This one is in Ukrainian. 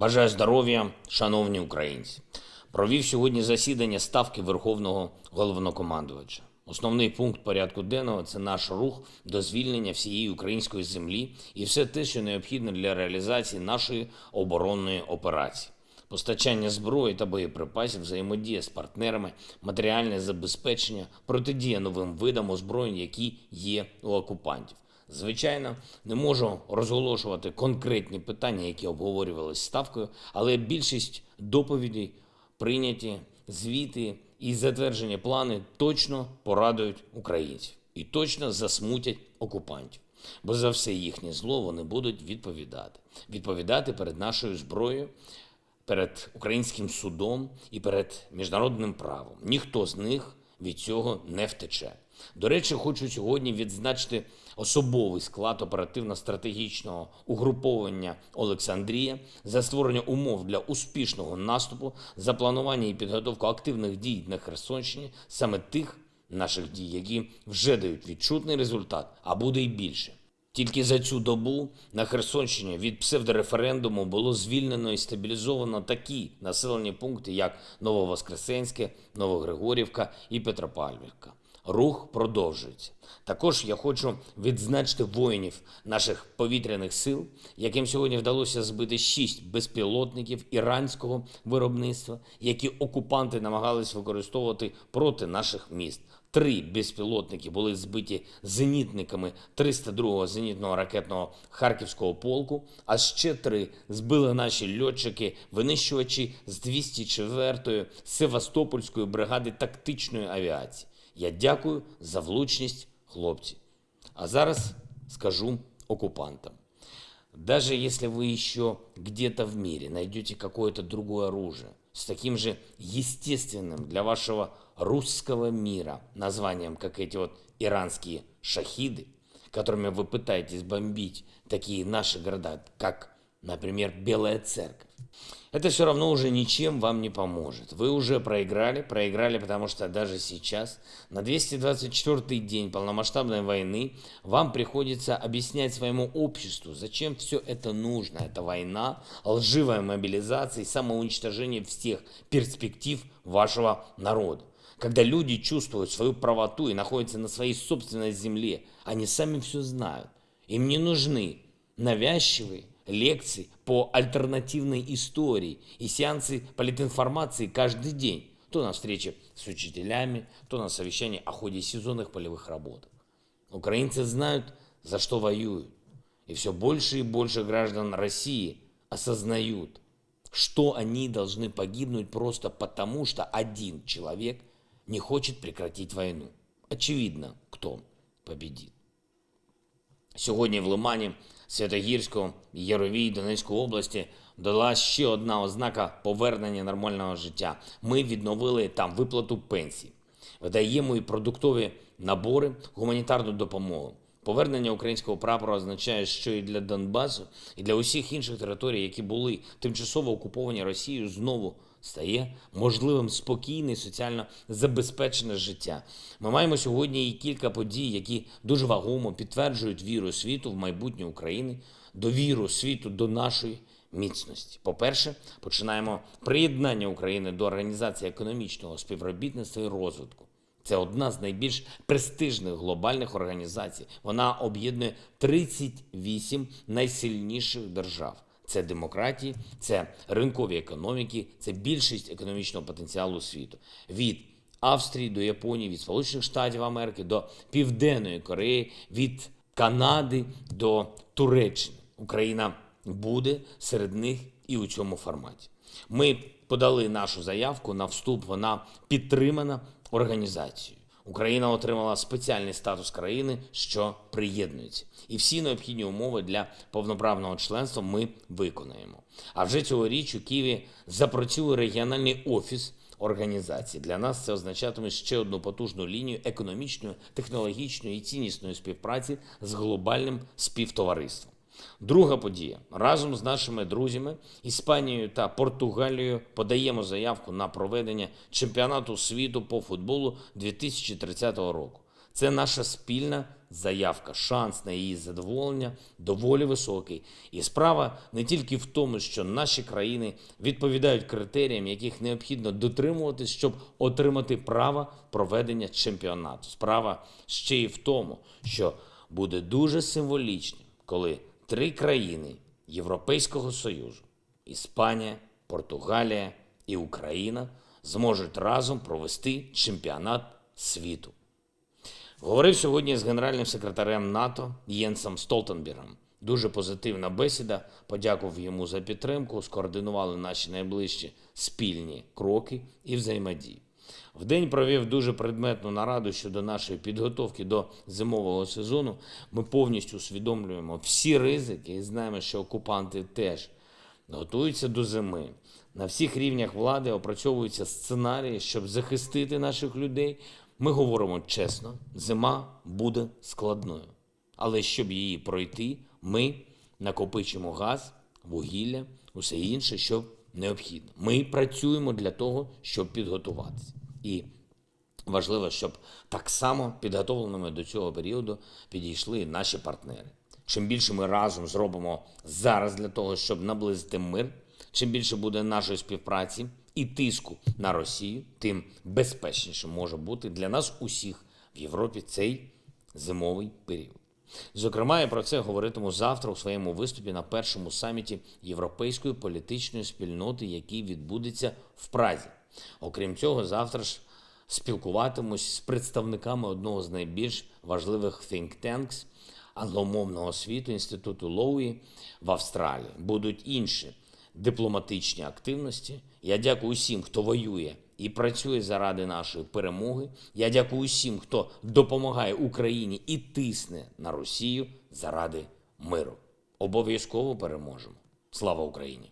Бажаю здоров'я, шановні українці. Провів сьогодні засідання ставки Верховного головнокомандувача. Основний пункт порядку денного це наш рух до звільнення всієї української землі і все те, що необхідно для реалізації нашої оборонної операції. Постачання зброї та боєприпасів, взаємодія з партнерами, матеріальне забезпечення, протидія новим видам озброєнь, які є у окупантів. Звичайно, не можу розголошувати конкретні питання, які обговорювалися ставкою, але більшість доповідей прийняті, звіти і затверджені плани точно порадують українців і точно засмутять окупантів. Бо за все їхнє зло вони будуть відповідати. Відповідати перед нашою зброєю, перед українським судом і перед міжнародним правом. Ніхто з них від цього не втече. До речі, хочу сьогодні відзначити особовий склад оперативно-стратегічного угруповання Олександрія за створення умов для успішного наступу, за планування і підготовку активних дій на Херсонщині, саме тих наших дій, які вже дають відчутний результат, а буде й більше. Тільки за цю добу на Херсонщині від псевдореферендуму було звільнено і стабілізовано такі населені пункти, як Нововоскресенське, Новогригорівка і Петропавлівка. Рух продовжується. Також я хочу відзначити воїнів наших повітряних сил, яким сьогодні вдалося збити шість безпілотників іранського виробництва, які окупанти намагались використовувати проти наших міст. Три безпілотники були збиті зенітниками 302-го зенітного ракетного харківського полку. А ще три збили наші льотчики, винищувачі з 204-ї Севастопольської бригади тактичної авіації. Я дякую за влучність хлопці. А зараз скажу оккупантам. Даже если вы еще где-то в мире найдете какое-то другое оружие с таким же естественным для вашего русского мира названием, как эти вот иранские шахиды, которыми вы пытаетесь бомбить такие наши города, как, например, Белая Церковь, это все равно уже ничем вам не поможет. Вы уже проиграли, проиграли, потому что даже сейчас, на 224-й день полномасштабной войны, вам приходится объяснять своему обществу, зачем все это нужно. Это война, лживая мобилизация и самоуничтожение всех перспектив вашего народа. Когда люди чувствуют свою правоту и находятся на своей собственной земле, они сами все знают. Им не нужны навязчивые лекций по альтернативной истории и сеансы политинформации каждый день. То на встрече с учителями, то на совещании о ходе сезонных полевых работ. Украинцы знают, за что воюют. И все больше и больше граждан России осознают, что они должны погибнуть просто потому, что один человек не хочет прекратить войну. Очевидно, кто победит. Сьогодні в Лимані Святогірську, Яровій, Донецької області дала ще одна ознака повернення нормального життя. Ми відновили там виплату пенсій, видаємо і продуктові набори, гуманітарну допомогу. Повернення українського прапора означає, що і для Донбасу, і для усіх інших територій, які були тимчасово окуповані Росією, знову стає можливим спокійне і соціально забезпечене життя. Ми маємо сьогодні і кілька подій, які дуже вагомо підтверджують віру світу в майбутнє України, довіру світу до нашої міцності. По-перше, починаємо приєднання України до організації економічного співробітництва і розвитку. Це одна з найбільш престижних глобальних організацій. Вона об'єднує 38 найсильніших держав. Це демократії, це ринкові економіки, це більшість економічного потенціалу світу. Від Австрії до Японії, від Сполучених Штатів Америки до Південної Кореї, від Канади до Туреччини. Україна буде серед них і у цьому форматі. Ми подали нашу заявку на вступ. Вона підтримана організацією. Україна отримала спеціальний статус країни, що приєднується, і всі необхідні умови для повноправного членства ми виконаємо. А вже цьогоріч у Києві запрацює регіональний офіс організації. Для нас це означатиме ще одну потужну лінію економічної, технологічної і ціннісної співпраці з глобальним співтовариством. Друга подія. Разом з нашими друзями Іспанією та Португалією подаємо заявку на проведення чемпіонату світу по футболу 2030 року. Це наша спільна заявка, шанс на її задоволення доволі високий. І справа не тільки в тому, що наші країни відповідають критеріям, яких необхідно дотримуватись, щоб отримати право проведення чемпіонату. Справа ще й в тому, що буде дуже символічним, коли три країни Європейського Союзу Іспанія, Португалія і Україна зможуть разом провести чемпіонат світу. Говорив сьогодні з генеральним секретарем НАТО Єнсом Столтенбергом. Дуже позитивна бесіда. Подякував йому за підтримку. Скоординували наші найближчі спільні кроки і взаємодії. Вдень провів дуже предметну нараду щодо нашої підготовки до зимового сезону. Ми повністю усвідомлюємо всі ризики і знаємо, що окупанти теж готуються до зими. На всіх рівнях влади опрацьовуються сценарії, щоб захистити наших людей. Ми говоримо чесно, зима буде складною. Але щоб її пройти, ми накопичимо газ, вугілля, усе інше, що необхідно. Ми працюємо для того, щоб підготуватися. І важливо, щоб так само підготовленими до цього періоду підійшли наші партнери. Чим більше ми разом зробимо зараз для того, щоб наблизити мир, чим більше буде нашої співпраці і тиску на Росію, тим безпечніше може бути для нас усіх в Європі цей зимовий період. Зокрема, я про це говоритиму завтра у своєму виступі на першому саміті Європейської політичної спільноти, який відбудеться в Празі. Окрім цього, завтра ж спілкуватимусь з представниками одного з найбільш важливих think tanks англомовного світу інституту Лоуї в Австралії. Будуть інші дипломатичні активності. Я дякую усім, хто воює і працює заради нашої перемоги. Я дякую усім, хто допомагає Україні і тисне на Росію заради миру. Обов'язково переможемо. Слава Україні!